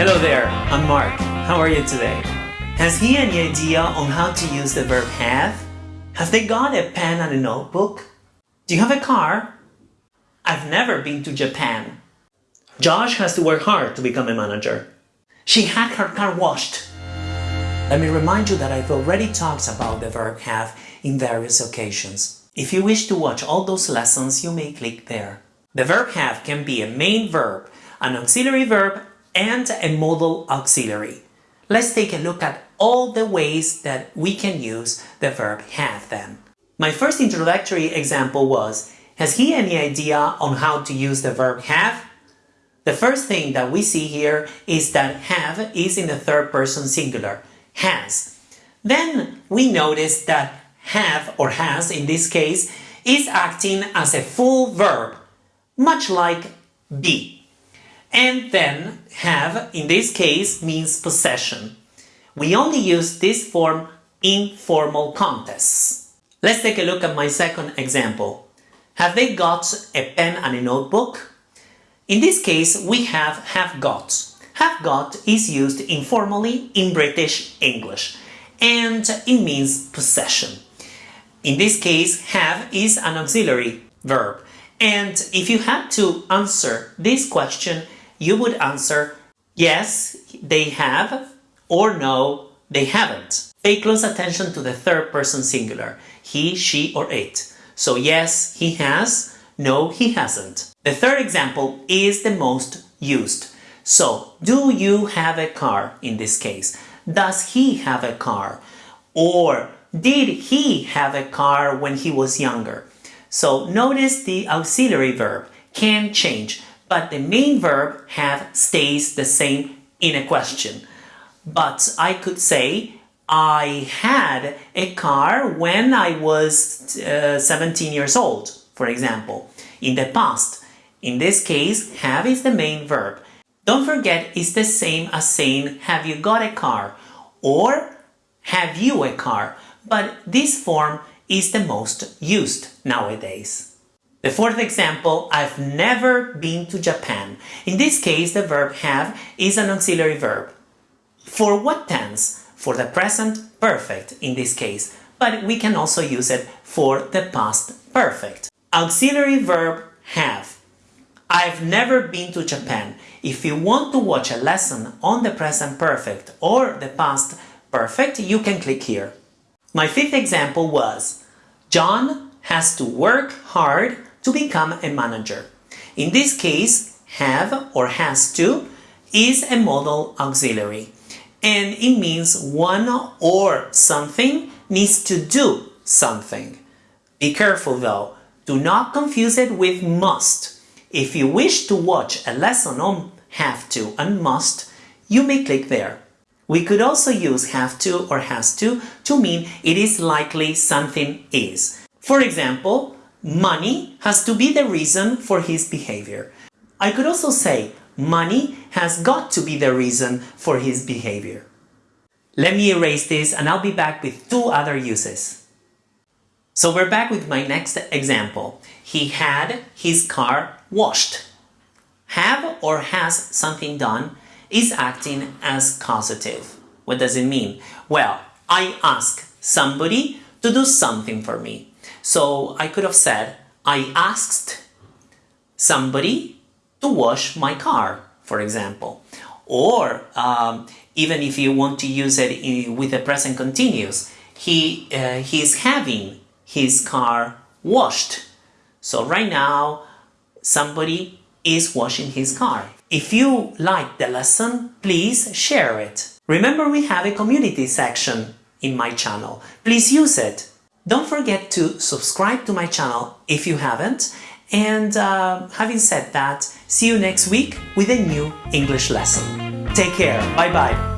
Hello there, I'm Mark. How are you today? Has he any idea on how to use the verb have? Have they got a pen and a notebook? Do you have a car? I've never been to Japan. Josh has to work hard to become a manager. She had her car washed. Let me remind you that I've already talked about the verb have in various occasions. If you wish to watch all those lessons, you may click there. The verb have can be a main verb, an auxiliary verb, and a modal auxiliary. Let's take a look at all the ways that we can use the verb have then. My first introductory example was, has he any idea on how to use the verb have? The first thing that we see here is that have is in the third person singular, has. Then we notice that have or has in this case is acting as a full verb, much like be. And then have in this case means possession. We only use this form in formal contexts. Let's take a look at my second example. Have they got a pen and a notebook? In this case, we have have got. Have got is used informally in British English and it means possession. In this case, have is an auxiliary verb. And if you had to answer this question, you would answer yes, they have, or no, they haven't. Pay close attention to the third person singular, he, she, or it. So yes, he has, no, he hasn't. The third example is the most used. So, do you have a car in this case? Does he have a car? Or did he have a car when he was younger? So notice the auxiliary verb can change, but the main verb have stays the same in a question. But I could say, I had a car when I was uh, 17 years old, for example, in the past. In this case, have is the main verb. Don't forget it's the same as saying, have you got a car? Or have you a car? But this form is the most used nowadays. The fourth example, I've never been to Japan. In this case, the verb have is an auxiliary verb. For what tense? For the present perfect in this case, but we can also use it for the past perfect. Auxiliary verb have. I've never been to Japan. If you want to watch a lesson on the present perfect or the past perfect, you can click here. My fifth example was, John has to work hard to become a manager. In this case, have or has to is a modal auxiliary and it means one or something needs to do something. Be careful though, do not confuse it with must. If you wish to watch a lesson on have to and must, you may click there. We could also use have to or has to to mean it is likely something is. For example, money has to be the reason for his behavior. I could also say money has got to be the reason for his behavior. Let me erase this and I'll be back with two other uses. So we're back with my next example. He had his car washed. Have or has something done is acting as causative. What does it mean? Well, I ask somebody to do something for me. So I could have said, I asked somebody to wash my car, for example. Or um, even if you want to use it in, with the present continuous, he, uh, he's having his car washed. So right now, somebody is washing his car. If you like the lesson, please share it. Remember we have a community section in my channel. Please use it. Don't forget to subscribe to my channel if you haven't. And uh, having said that, see you next week with a new English lesson. Take care. Bye bye.